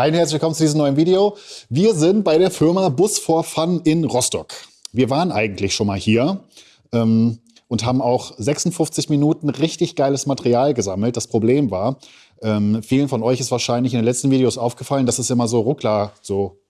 Hi und herzlich willkommen zu diesem neuen Video. Wir sind bei der Firma Bus for Fun in Rostock. Wir waren eigentlich schon mal hier ähm, und haben auch 56 Minuten richtig geiles Material gesammelt. Das Problem war, ähm, vielen von euch ist wahrscheinlich in den letzten Videos aufgefallen, dass es immer so Ruckler, so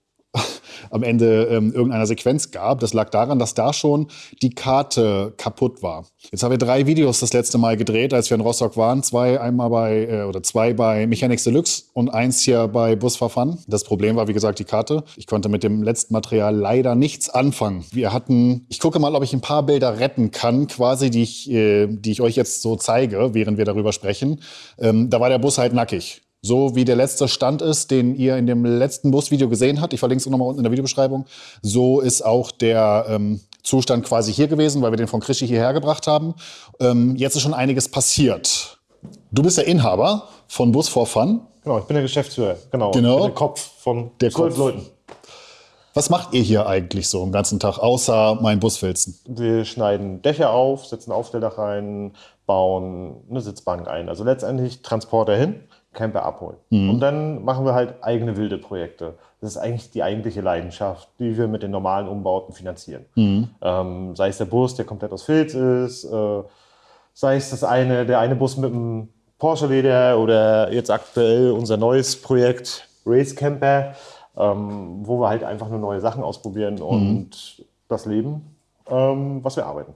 am Ende ähm, irgendeiner Sequenz gab. Das lag daran, dass da schon die Karte kaputt war. Jetzt haben wir drei Videos das letzte Mal gedreht, als wir in Rostock waren. Zwei einmal bei, äh, oder zwei bei Mechanics Deluxe und eins hier bei Bus for Fun. Das Problem war, wie gesagt, die Karte. Ich konnte mit dem letzten Material leider nichts anfangen. Wir hatten, ich gucke mal, ob ich ein paar Bilder retten kann, quasi, die ich, äh, die ich euch jetzt so zeige, während wir darüber sprechen. Ähm, da war der Bus halt nackig. So wie der letzte Stand ist, den ihr in dem letzten Busvideo gesehen habt, ich verlinke es nochmal unten in der Videobeschreibung, so ist auch der ähm, Zustand quasi hier gewesen, weil wir den von Krischi hierher gebracht haben. Ähm, jetzt ist schon einiges passiert. Du bist der Inhaber von Bus for Fun. Genau, ich bin der Geschäftsführer. Genau, genau. der Kopf von der zwölf Leuten. Was macht ihr hier eigentlich so den ganzen Tag, außer mein Busfilzen? Wir schneiden Dächer auf, setzen Aufstelldach rein, bauen eine Sitzbank ein. Also letztendlich Transporter hin Camper abholen. Mhm. Und dann machen wir halt eigene wilde Projekte. Das ist eigentlich die eigentliche Leidenschaft, die wir mit den normalen Umbauten finanzieren. Mhm. Ähm, sei es der Bus, der komplett aus Filz ist, äh, sei es das eine, der eine Bus mit einem Porsche-Leder oder jetzt aktuell unser neues Projekt Race Camper, ähm, wo wir halt einfach nur neue Sachen ausprobieren mhm. und das Leben, ähm, was wir arbeiten.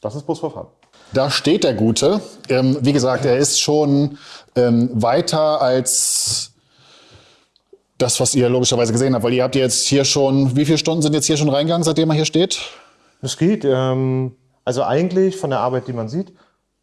Das ist Busverfahren. Da steht der Gute. Ähm, wie gesagt, er ist schon ähm, weiter als das, was ihr logischerweise gesehen habt. Weil ihr habt jetzt hier schon, wie viele Stunden sind jetzt hier schon reingegangen, seitdem er hier steht? Es geht, ähm, also eigentlich von der Arbeit, die man sieht,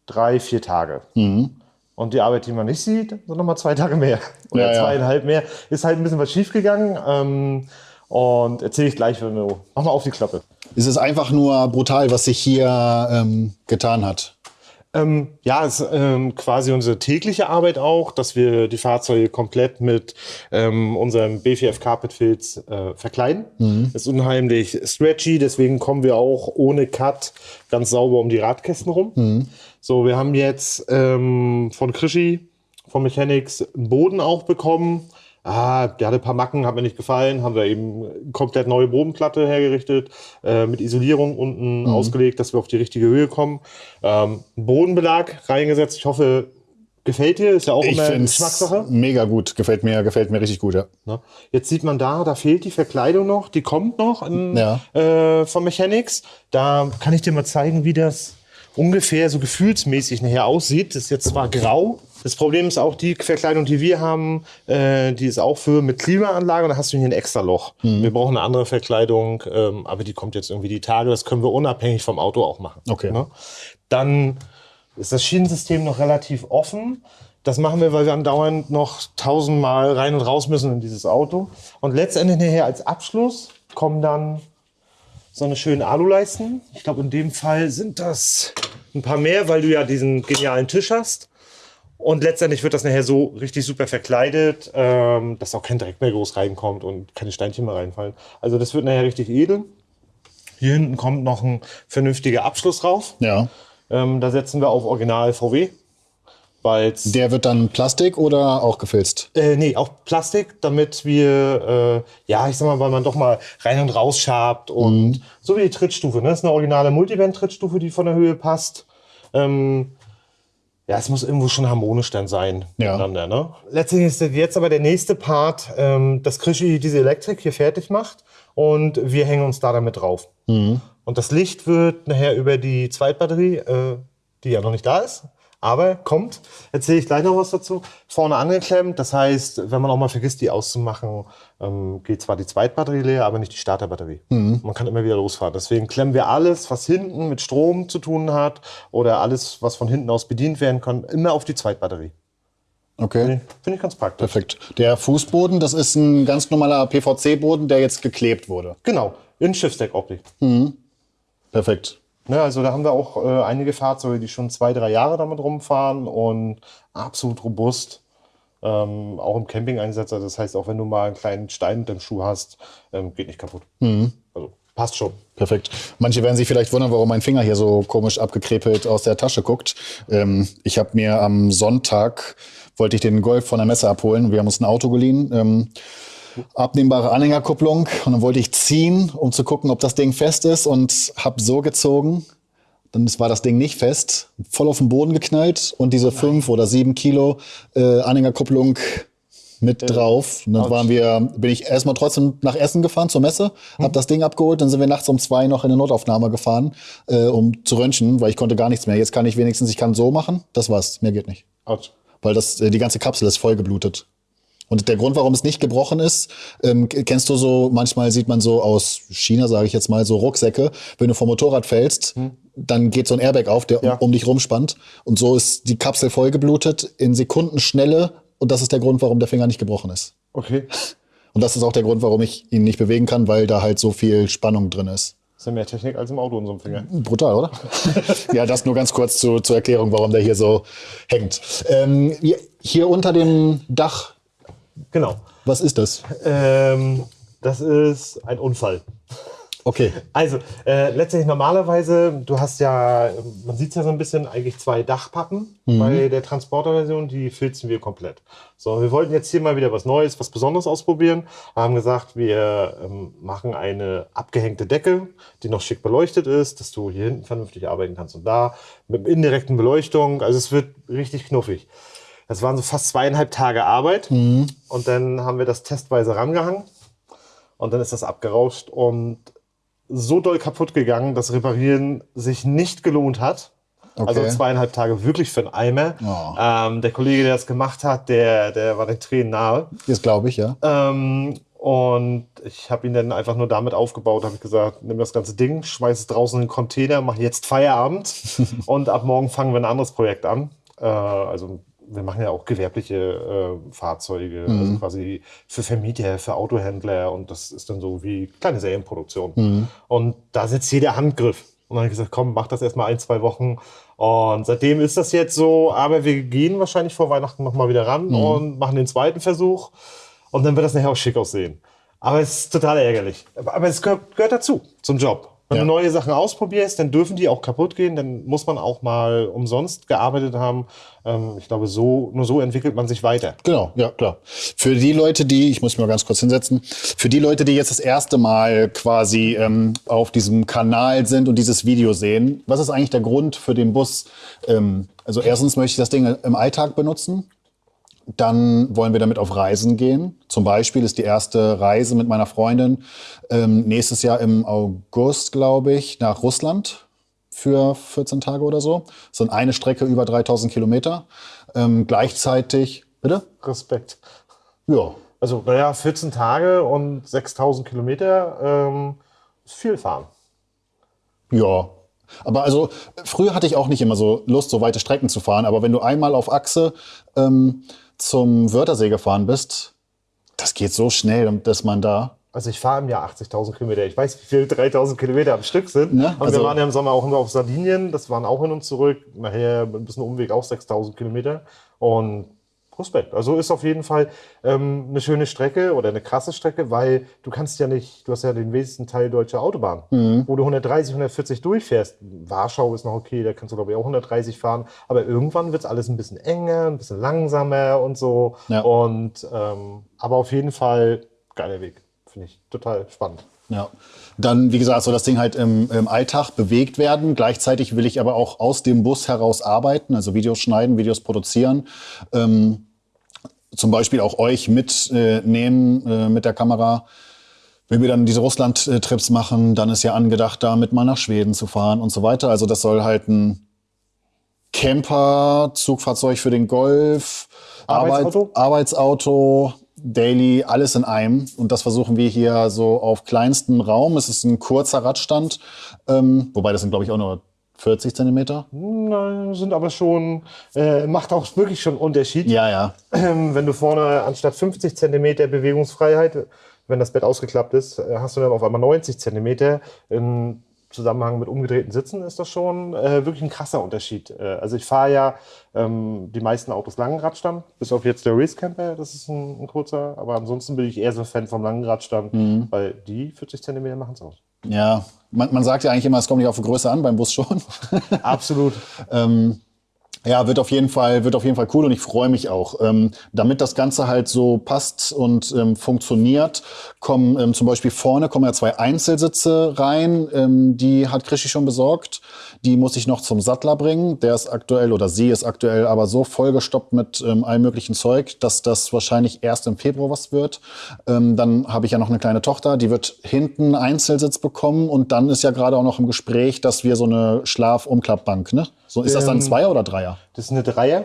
drei, vier Tage. Mhm. Und die Arbeit, die man nicht sieht, sind nochmal zwei Tage mehr. Oder ja, zweieinhalb ja. mehr. Ist halt ein bisschen was schiefgegangen. Ähm, und erzähle ich gleich, wenn wir. Mach mal auf die Klappe. Es ist einfach nur brutal, was sich hier ähm, getan hat. Ähm, ja, es ist ähm, quasi unsere tägliche Arbeit auch, dass wir die Fahrzeuge komplett mit ähm, unserem B4F Carpet Filz äh, verkleiden. Mhm. Das ist unheimlich stretchy, deswegen kommen wir auch ohne Cut ganz sauber um die Radkästen rum. Mhm. So, wir haben jetzt ähm, von Krischi, von Mechanics, einen Boden auch bekommen ah, der hatte ein paar Macken, hat mir nicht gefallen, haben wir eben komplett neue Bodenplatte hergerichtet, äh, mit Isolierung unten mhm. ausgelegt, dass wir auf die richtige Höhe kommen. Ähm, Bodenbelag reingesetzt. Ich hoffe, gefällt dir. Ist ja auch ich immer Geschmackssache. Mega gut, gefällt mir, gefällt mir richtig gut, ja. Na, jetzt sieht man da, da fehlt die Verkleidung noch, die kommt noch in, ja. äh, von Mechanics. Da kann ich dir mal zeigen, wie das ungefähr so gefühlsmäßig nachher aussieht. Das ist jetzt zwar grau, das Problem ist auch die Verkleidung, die wir haben, äh, die ist auch für mit Klimaanlage und da hast du hier ein extra Loch. Mhm. Wir brauchen eine andere Verkleidung, ähm, aber die kommt jetzt irgendwie die Tage. Das können wir unabhängig vom Auto auch machen. Okay. Ne? Dann ist das Schienensystem noch relativ offen. Das machen wir, weil wir andauernd noch tausendmal rein und raus müssen in dieses Auto. Und letztendlich nachher als Abschluss kommen dann so eine schöne Aluleisten. Ich glaube, in dem Fall sind das ein paar mehr, weil du ja diesen genialen Tisch hast. Und letztendlich wird das nachher so richtig super verkleidet, ähm, dass auch kein Dreck mehr groß reinkommt und keine Steinchen mehr reinfallen. Also das wird nachher richtig edel. Hier hinten kommt noch ein vernünftiger Abschluss rauf. Ja. Ähm, da setzen wir auf Original VW. Der wird dann Plastik oder auch gefilzt? Äh, nee, auch Plastik, damit wir, äh, ja, ich sag mal, weil man doch mal rein und raus schabt und mhm. so wie die Trittstufe. Ne? Das ist eine originale Multiband-Trittstufe, die von der Höhe passt. Ähm, ja, es muss irgendwo schon harmonisch dann sein ja. miteinander. Ne? Letztendlich ist jetzt aber der nächste Part, ähm, dass Krischi diese Elektrik hier fertig macht und wir hängen uns da damit drauf. Mhm. Und das Licht wird nachher über die Zweitbatterie, äh, die ja noch nicht da ist, aber kommt, erzähle ich gleich noch was dazu, vorne angeklemmt. Das heißt, wenn man auch mal vergisst, die auszumachen, ähm, geht zwar die Zweitbatterie leer, aber nicht die Starterbatterie. Mhm. Man kann immer wieder losfahren. Deswegen klemmen wir alles, was hinten mit Strom zu tun hat oder alles, was von hinten aus bedient werden kann, immer auf die Zweitbatterie. Okay. Finde ich, find ich ganz praktisch. Perfekt. Der Fußboden, das ist ein ganz normaler PVC-Boden, der jetzt geklebt wurde. Genau, in Schiffsdeckoptik. Mhm. Perfekt. Ne, also da haben wir auch äh, einige Fahrzeuge, die schon zwei, drei Jahre damit rumfahren und absolut robust. Ähm, auch im Camping-Einsatz. Also das heißt, auch wenn du mal einen kleinen Stein mit dem Schuh hast, ähm, geht nicht kaputt. Mhm. Also Passt schon. Perfekt. Manche werden sich vielleicht wundern, warum mein Finger hier so komisch abgekrepelt aus der Tasche guckt. Ähm, ich habe mir am Sonntag, wollte ich den Golf von der Messe abholen. Wir haben uns ein Auto geliehen. Abnehmbare Anhängerkupplung. Und dann wollte ich ziehen, um zu gucken, ob das Ding fest ist. Und habe so gezogen. Dann war das Ding nicht fest. Voll auf den Boden geknallt. Und diese fünf oder sieben Kilo äh, Anhängerkupplung mit drauf. Und dann waren wir, bin ich erstmal trotzdem nach Essen gefahren zur Messe, habe das Ding abgeholt, dann sind wir nachts um zwei noch in eine Notaufnahme gefahren, äh, um zu röntgen, weil ich konnte gar nichts mehr. Jetzt kann ich wenigstens, ich kann so machen, das war's, mehr geht nicht. Autsch. Weil das, äh, die ganze Kapsel ist voll geblutet. Und der Grund, warum es nicht gebrochen ist, ähm, kennst du so, manchmal sieht man so aus China, sage ich jetzt mal, so Rucksäcke, wenn du vom Motorrad fällst, dann geht so ein Airbag auf, der um- Ja. um dich rumspannt. Und so ist die Kapsel voll geblutet in Sekundenschnelle. Und das ist der Grund, warum der Finger nicht gebrochen ist. Okay. Und das ist auch der Grund, warum ich ihn nicht bewegen kann, weil da halt so viel Spannung drin ist. Ist ja mehr Technik als im Auto in so einem Finger. Brutal, oder? ja, das nur ganz kurz zu, zur Erklärung, warum der hier so hängt. Ähm, hier unter dem Dach, Genau. was ist das? Ähm, das ist ein Unfall. Okay. Also, äh, letztendlich normalerweise, du hast ja, man sieht ja so ein bisschen, eigentlich zwei Dachpappen bei der Transporter-Version, die filzen wir komplett. So, wir wollten jetzt hier mal wieder was Neues, was Besonderes ausprobieren, haben gesagt, wir ähm, machen eine abgehängte Decke, die noch schick beleuchtet ist, dass du hier hinten vernünftig arbeiten kannst und da mit indirekten Beleuchtung, also es wird richtig knuffig. Das waren so fast zweieinhalb Tage Arbeit und dann haben wir das testweise rangehangen und dann ist das abgerauscht und so doll kaputt gegangen, dass Reparieren sich nicht gelohnt hat. Okay. Also zweieinhalb Tage wirklich für einen Eimer. Oh. Ähm, der Kollege, der das gemacht hat, der, der war den Tränen nahe. Das glaube ich, ja. Ähm, und ich habe ihn dann einfach nur damit aufgebaut, habe ich gesagt, nimm das ganze Ding, schmeiß es draußen in den Container, mach jetzt Feierabend und ab morgen fangen wir ein anderes Projekt an. Äh, also wir machen ja auch gewerbliche äh, Fahrzeuge, also quasi für Vermieter, für Autohändler und das ist dann so wie kleine Serienproduktion. Und da sitzt jeder Handgriff. Und dann habe ich gesagt, komm, mach das erstmal ein, zwei Wochen. Und seitdem ist das jetzt so, aber wir gehen wahrscheinlich vor Weihnachten nochmal wieder ran und machen den zweiten Versuch. Und dann wird das nachher auch schick aussehen. Aber es ist total ärgerlich. Aber aber es gehört, gehört dazu, zum Job. Wenn Ja. du neue Sachen ausprobierst, dann dürfen die auch kaputt gehen. Dann muss man auch mal umsonst gearbeitet haben. Ähm, ich glaube, so, nur so entwickelt man sich weiter. Genau, ja, klar. Für die Leute, die, ich muss mich mal ganz kurz hinsetzen, für die Leute, die jetzt das erste Mal quasi ähm, auf diesem Kanal sind und dieses Video sehen, was ist eigentlich der Grund für den Bus? Ähm, also erstens möchte ich das Ding im Alltag benutzen. Dann wollen wir damit auf Reisen gehen. Zum Beispiel ist die erste Reise mit meiner Freundin ähm, nächstes Jahr im August, glaube ich, nach Russland für 14 Tage oder so. So eine Strecke über 3000 Kilometer. Ähm, gleichzeitig, bitte? Respekt. Ja, Also, naja, 14 Tage und 6000 Kilometer ähm, ist viel fahren. ja. Aber also früher hatte ich auch nicht immer so Lust, so weite Strecken zu fahren. Aber wenn du einmal auf Achse ähm, zum Wörthersee gefahren bist, das geht so schnell, dass man da Also ich fahre im Jahr 80.000 Kilometer. Ich weiß, wie viel 3.000 Kilometer am Stück sind. Ne? Aber Also- wir waren ja im Sommer auch immer auf Sardinien. Das waren auch hin und zurück. Nachher ein bisschen Umweg auch 6.000 Kilometer. Und Respekt. Also ist auf jeden Fall ähm, eine schöne Strecke oder eine krasse Strecke, weil du kannst ja nicht, du hast ja den wesentlichen Teil deutscher Autobahn, Mhm. wo du 130, 140 durchfährst. Warschau ist noch okay, da kannst du glaube ich auch 130 fahren. Aber irgendwann wird es alles ein bisschen enger, ein bisschen langsamer und so. Ja. Und ähm, aber auf jeden Fall geiler Weg. Finde ich total spannend. Ja. Dann, wie gesagt, soll das Ding halt im, im Alltag bewegt werden. Gleichzeitig will ich aber auch aus dem Bus heraus arbeiten, also Videos schneiden, Videos produzieren. Ähm, zum Beispiel auch euch mitnehmen äh, äh, mit der Kamera. Wenn wir dann diese Russland-Trips machen, dann ist ja angedacht, damit mal nach Schweden zu fahren und so weiter. Also das soll halt ein Camper, Zugfahrzeug für den Golf, Arbeitsauto? Arbeit, Arbeitsauto, Daily, alles in einem. Und das versuchen wir hier so auf kleinstem Raum. Es ist ein kurzer Radstand, ähm, wobei das sind, glaube ich, auch nur 40 Zentimeter. Nein, sind aber schon, äh, macht auch wirklich schon einen Unterschied. Ja, ja. Ähm, wenn du vorne anstatt 50 Zentimeter Bewegungsfreiheit, wenn das Bett ausgeklappt ist, äh, hast du dann auf einmal 90 Zentimeter. Im Zusammenhang mit umgedrehten Sitzen ist das schon äh, wirklich ein krasser Unterschied. Äh, also ich fahre ja ähm, die meisten Autos langen Radstand, bis auf jetzt der Race Camper, das ist ein, ein kurzer, aber ansonsten bin ich eher so ein Fan vom langen Radstand, weil die 40 Zentimeter machen es aus. Ja, man, man sagt ja eigentlich immer, es kommt nicht auf die Größe an, beim Bus schon. Absolut. ähm, ja, wird auf jeden Fall, wird auf jeden Fall cool und ich freue mich auch. Ähm, damit das Ganze halt so passt und ähm, funktioniert, kommen ähm, zum Beispiel vorne kommen ja zwei Einzelsitze rein. Ähm, die hat Krischi schon besorgt. Die muss ich noch zum Sattler bringen. Der ist aktuell oder sie ist aktuell aber so vollgestoppt mit ähm, allem möglichen Zeug, dass das wahrscheinlich erst im Februar was wird. Ähm, dann habe ich ja noch eine kleine Tochter, die wird hinten Einzelsitz bekommen und dann ist ja gerade auch noch im Gespräch, dass wir so eine Schlaf-Umklappbank, ne? So, ist das dann Ähm, Zweier oder Dreier? Das ist eine Dreier.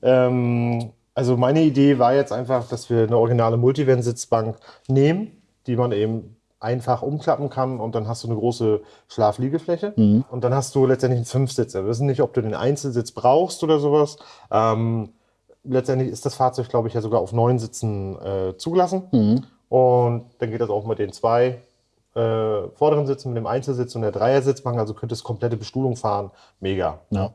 Ähm, also meine Idee war jetzt einfach, dass wir eine originale Multivan-Sitzbank nehmen, die man eben einfach umklappen kann und dann hast du eine große Schlafliegefläche und dann hast du letztendlich einen Fünfsitzer. Wir wissen nicht, ob du den Einzelsitz brauchst oder sowas. Ähm, letztendlich ist das Fahrzeug, glaube ich, ja sogar auf neun Sitzen äh, zugelassen. Und dann geht das auch mit den zwei äh, vorderen Sitzen, mit dem Einzelsitz und der Dreiersitzbank. Also könntest komplette Bestuhlung fahren. Mega. Ja.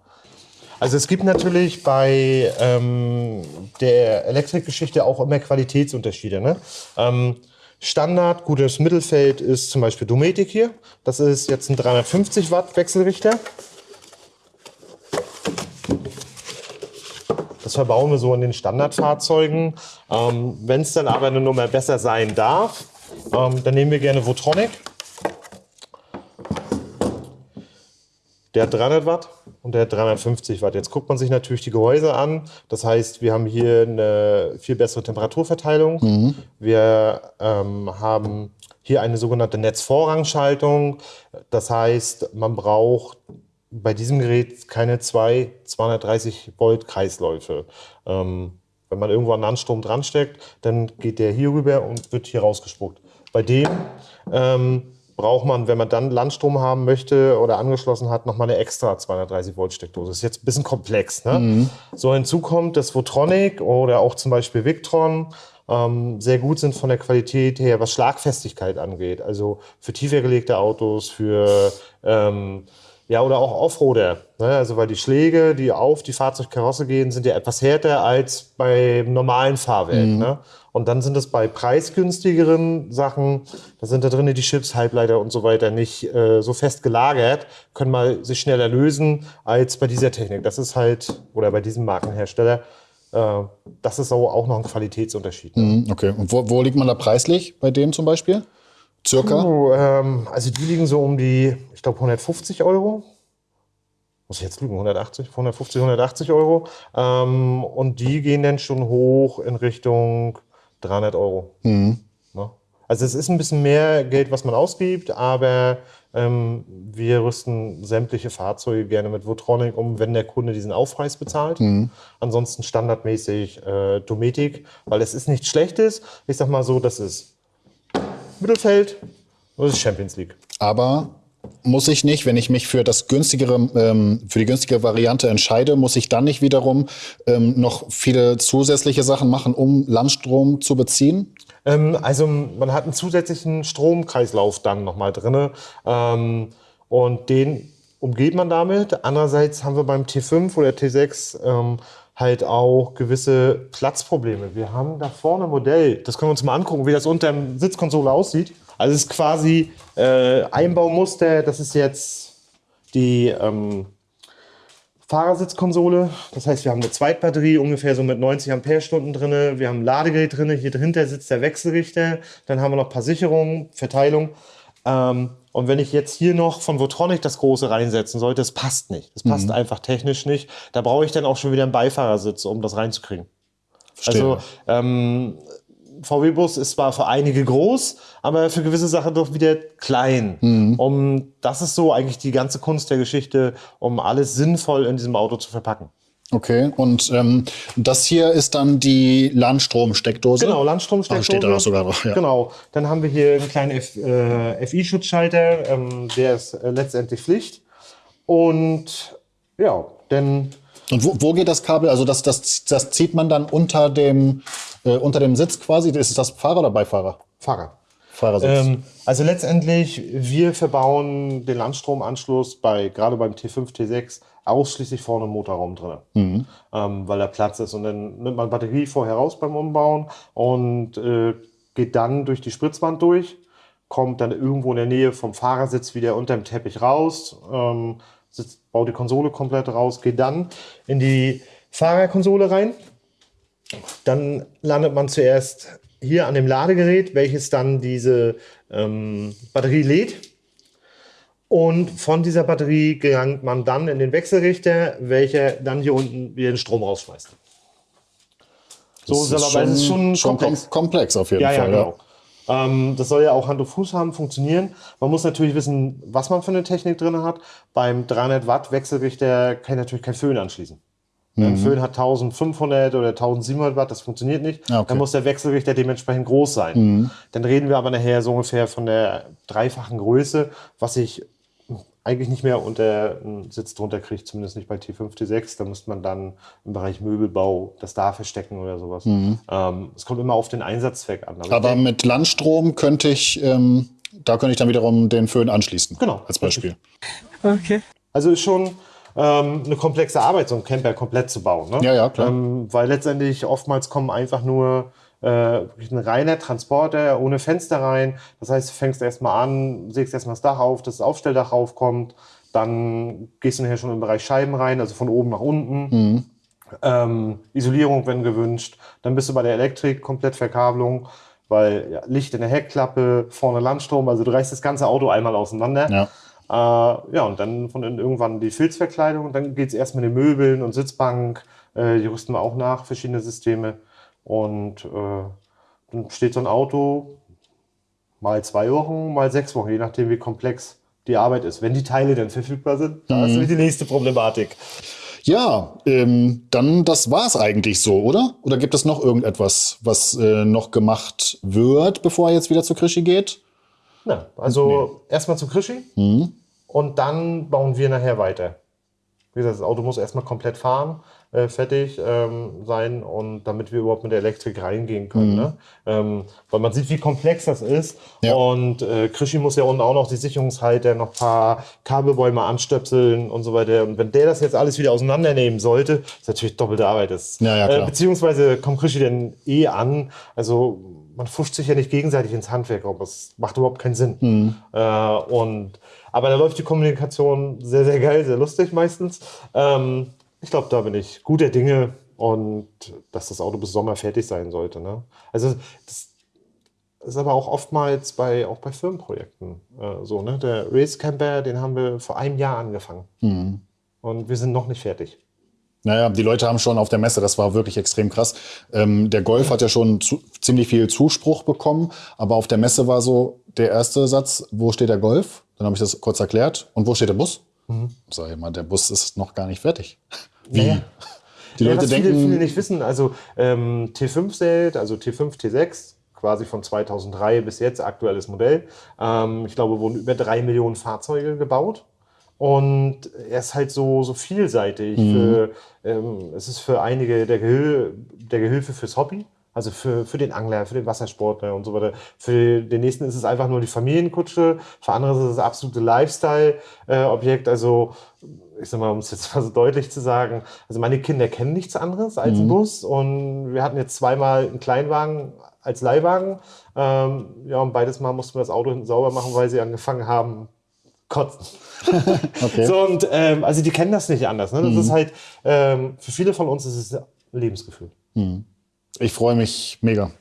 Also es gibt natürlich bei ähm, der Elektrikgeschichte auch immer Qualitätsunterschiede. Ne? Ähm, Standard, gutes Mittelfeld ist zum Beispiel Dometic hier. Das ist jetzt ein 350 Watt Wechselrichter. Das verbauen wir so in den Standardfahrzeugen. Ähm, Wenn es dann aber eine Nummer besser sein darf, ähm, dann nehmen wir gerne Votronic. Der hat 300 Watt und der hat 350 Watt. Jetzt guckt man sich natürlich die Gehäuse an. Das heißt, wir haben hier eine viel bessere Temperaturverteilung. Wir ähm, haben hier eine sogenannte Netzvorrangschaltung. Das heißt, man braucht bei diesem Gerät keine zwei 230 Volt Kreisläufe. Ähm, wenn man irgendwo einen Landstrom dran steckt, dann geht der hier rüber und wird hier rausgespuckt. Bei dem ähm, braucht man, wenn man dann Landstrom haben möchte oder angeschlossen hat, nochmal eine extra 230 Volt Steckdose. Das ist jetzt ein bisschen komplex. Ne? So hinzu kommt das Votronic oder auch zum Beispiel Victron ähm, sehr gut sind von der Qualität her, was Schlagfestigkeit angeht. Also für tiefer gelegte Autos, für ähm, ja, oder auch Offroader. Ne? Also weil die Schläge, die auf die Fahrzeugkarosse gehen, sind ja etwas härter als beim normalen Fahrwerk. Ne? Und dann sind es bei preisgünstigeren Sachen, da sind da drin die Chips, Halbleiter und so weiter nicht äh, so fest gelagert, können mal sich schneller lösen als bei dieser Technik. Das ist halt, oder bei diesem Markenhersteller, äh, das ist auch auch noch ein Qualitätsunterschied. Ne? Mhm, Okay. Und wo, wo liegt man da preislich bei dem zum Beispiel? Circa? Oh, ähm, also die liegen so um die, ich glaube 150 Euro. Muss ich jetzt lügen, 180, 150, 180 Euro. Ähm, und die gehen dann schon hoch in Richtung 300 Euro. Ne? Also es ist ein bisschen mehr Geld, was man ausgibt, aber ähm, wir rüsten sämtliche Fahrzeuge gerne mit Votronic um, wenn der Kunde diesen Aufpreis bezahlt. Ansonsten standardmäßig äh, Dometic, weil es ist nichts Schlechtes. Ich sag mal so, das ist Mittelfeld, das ist Champions League. Aber muss ich nicht, wenn ich mich für das günstigere, ähm, für die günstige Variante entscheide, muss ich dann nicht wiederum ähm, noch viele zusätzliche Sachen machen, um Landstrom zu beziehen? Ähm, also man hat einen zusätzlichen Stromkreislauf dann nochmal drin ähm, und den umgeht man damit. Andererseits haben wir beim T5 oder T6 ähm, halt auch gewisse Platzprobleme. Wir haben da vorne ein Modell, das können wir uns mal angucken, wie das unter der Sitzkonsole aussieht. Also es ist quasi äh, Einbaumuster, das ist jetzt die ähm, Fahrersitzkonsole. Das heißt, wir haben eine Zweitbatterie ungefähr so mit 90 Ampere-Stunden drin. Wir haben ein Ladegerät drin. Hier dahinter sitzt der Wechselrichter. Dann haben wir noch ein paar Sicherungen, Verteilung. Ähm, und wenn ich jetzt hier noch von Votronic das große reinsetzen sollte, das passt nicht. Das passt einfach technisch nicht. Da brauche ich dann auch schon wieder einen Beifahrersitz, um das reinzukriegen. Verstehe. Also ähm, VW-Bus ist zwar für einige groß, aber für gewisse Sachen doch wieder klein. Um, das ist so eigentlich die ganze Kunst der Geschichte, um alles sinnvoll in diesem Auto zu verpacken. Okay, und ähm, das hier ist dann die Landstromsteckdose? Genau, Landstromsteckdose. Ah, steht da auch sogar drauf, ja. Genau. Dann haben wir hier einen kleinen F, äh, FI-Schutzschalter, ähm, der ist äh, letztendlich Pflicht. Und ja, denn Und wo, wo geht das Kabel? Also das, das, das zieht man dann unter dem, äh, unter dem Sitz quasi? Ist das Fahrer oder Beifahrer? Fahrer. Fahrersitz. Ähm, also letztendlich, wir verbauen den Landstromanschluss bei gerade beim T5, T6 ausschließlich vorne im Motorraum drin, ähm, weil da Platz ist. Und dann nimmt man Batterie vorher raus beim Umbauen und äh, geht dann durch die Spritzwand durch. kommt dann irgendwo in der Nähe vom Fahrersitz wieder unter dem Teppich raus, ähm, sitzt, baut die Konsole komplett raus, geht dann in die Fahrerkonsole rein. Dann landet man zuerst hier an dem Ladegerät, welches dann diese ähm, Batterie lädt. Und von dieser Batterie gelangt man dann in den Wechselrichter, welcher dann hier unten wieder den Strom rausschmeißt. So das ist, schon, ist schon, schon komplex. komplex auf jeden ja, Fall. Ja, genau. Ja. Ähm, das soll ja auch Hand und Fuß haben, funktionieren. Man muss natürlich wissen, was man für eine Technik drin hat. Beim 300 Watt Wechselrichter kann ich natürlich kein Föhn anschließen. Mhm. Ein Föhn hat 1500 oder 1700 Watt, das funktioniert nicht. Ah, okay. Dann muss der Wechselrichter dementsprechend groß sein. Mhm. Dann reden wir aber nachher so ungefähr von der dreifachen Größe, was ich eigentlich nicht mehr unter einen Sitz drunter kriegt, zumindest nicht bei T5, T6. Da müsste man dann im Bereich Möbelbau das da verstecken oder sowas. Mhm. Ähm, es kommt immer auf den Einsatzzweck an. Aber, Aber mit Landstrom könnte ich, ähm, da könnte ich dann wiederum den Föhn anschließen. Genau. Als Beispiel. Okay. Also ist schon ähm, eine komplexe Arbeit, so einen Camper komplett zu bauen. Ne? Ja, ja, klar. Ähm, weil letztendlich oftmals kommen einfach nur äh, ein reiner Transporter ohne Fenster rein. Das heißt, du fängst erstmal an, sägst erstmal das Dach auf, dass das Aufstelldach raufkommt. Dann gehst du nachher schon im Bereich Scheiben rein, also von oben nach unten. Mhm. Ähm, Isolierung, wenn gewünscht. Dann bist du bei der Elektrik, komplett Verkabelung, weil ja, Licht in der Heckklappe, vorne Landstrom, also du reißt das ganze Auto einmal auseinander. Ja. Äh, ja, und dann von irgendwann die Filzverkleidung. Dann geht es erst mit den Möbeln und Sitzbank. Äh, die rüsten wir auch nach, verschiedene Systeme. Und äh, dann steht so ein Auto mal zwei Wochen, mal sechs Wochen, je nachdem, wie komplex die Arbeit ist. Wenn die Teile dann verfügbar sind, da mhm. ist die nächste Problematik. Ja, ähm, dann das war es eigentlich so, oder? Oder gibt es noch irgendetwas, was äh, noch gemacht wird, bevor er jetzt wieder zu Krischi geht? Na, also nee. erstmal zu Krischi mhm. und dann bauen wir nachher weiter. Wie gesagt, das Auto muss erstmal komplett fahren äh, fertig ähm, sein und damit wir überhaupt mit der Elektrik reingehen können. Mhm. Ne? Ähm, weil man sieht, wie komplex das ist. Ja. Und äh, Krischi muss ja unten auch noch die Sicherungshalter, noch ein paar Kabelbäume anstöpseln und so weiter. Und wenn der das jetzt alles wieder auseinandernehmen sollte, ist natürlich doppelte Arbeit. Ist. Ja, ja, äh, beziehungsweise kommt Krischi denn eh an. Also man fuscht sich ja nicht gegenseitig ins Handwerk, aber das macht überhaupt keinen Sinn. Mhm. Äh, und aber da läuft die Kommunikation sehr, sehr geil, sehr lustig meistens. Ähm, ich glaube, da bin ich guter Dinge und dass das Auto bis Sommer fertig sein sollte. Ne? Also das ist aber auch oftmals bei, auch bei Firmenprojekten äh, so. Ne? Der Race Camper, den haben wir vor einem Jahr angefangen. Mhm. Und wir sind noch nicht fertig. Naja, die Leute haben schon auf der Messe, das war wirklich extrem krass. Ähm, der Golf hat ja schon zu, ziemlich viel Zuspruch bekommen, aber auf der Messe war so der erste Satz, wo steht der Golf? Dann habe ich das kurz erklärt. Und wo steht der Bus? Mhm. Sag ich mal, der Bus ist noch gar nicht fertig. Wie? Naja. Die Leute ja, was denken. Viele, viele nicht wissen, also ähm, T5 zählt, also T5, T6, quasi von 2003 bis jetzt, aktuelles Modell. Ähm, ich glaube, wurden über drei Millionen Fahrzeuge gebaut. Und er ist halt so, so vielseitig. Mhm. Für, ähm, es ist für einige der, Gehil der Gehilfe fürs Hobby. Also für, für den Angler, für den Wassersportler und so weiter. Für den nächsten ist es einfach nur die Familienkutsche. Für andere ist es das absolute Lifestyle-Objekt. Also ich sag mal, um es jetzt mal so deutlich zu sagen, also meine Kinder kennen nichts anderes als einen mhm. Bus und wir hatten jetzt zweimal einen Kleinwagen als Leihwagen. Ähm, ja, und beides Mal mussten wir das Auto hinten sauber machen, weil sie angefangen haben, kotzen. okay. So, und ähm, also die kennen das nicht anders. Ne? Das mhm. ist halt, ähm, für viele von uns ist es ein Lebensgefühl. Mhm. Ich freue mich mega.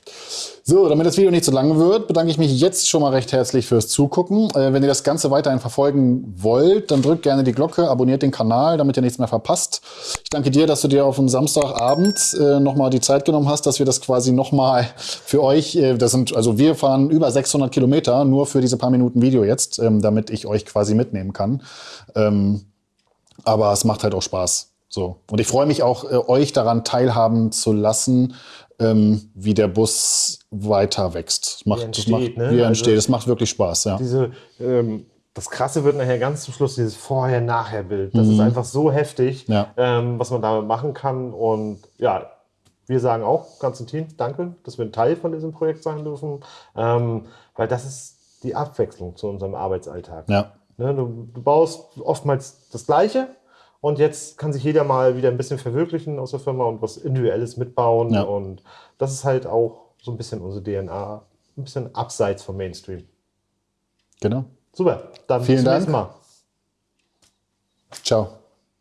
So, damit das Video nicht zu lang wird, bedanke ich mich jetzt schon mal recht herzlich fürs Zugucken. Äh, wenn ihr das Ganze weiterhin verfolgen wollt, dann drückt gerne die Glocke, abonniert den Kanal, damit ihr nichts mehr verpasst. Ich danke dir, dass du dir auf dem Samstagabend äh, nochmal die Zeit genommen hast, dass wir das quasi nochmal für euch, äh, das sind, also wir fahren über 600 Kilometer nur für diese paar Minuten Video jetzt, ähm, damit ich euch quasi mitnehmen kann. Ähm, aber es macht halt auch Spaß. So. Und ich freue mich auch, äh, euch daran teilhaben zu lassen, ähm, wie der Bus weiter wächst. Das macht, wie entsteht, das macht, ne? wie er entsteht. Also, das macht wirklich Spaß, ja. Diese, ähm, das Krasse wird nachher ganz zum Schluss dieses Vorher-Nachher-Bild. Das mhm. ist einfach so heftig, ja. ähm, was man damit machen kann. Und ja, wir sagen auch, ganzen Team, danke, dass wir ein Teil von diesem Projekt sein dürfen. Ähm, weil das ist die Abwechslung zu unserem Arbeitsalltag. Ja. Ne, du, du baust oftmals das Gleiche, und jetzt kann sich jeder mal wieder ein bisschen verwirklichen aus der Firma und was Individuelles mitbauen. Ja. Und das ist halt auch so ein bisschen unsere DNA, ein bisschen abseits vom Mainstream. Genau. Super. Dann Vielen bis zum Dank. nächsten Mal. Ciao.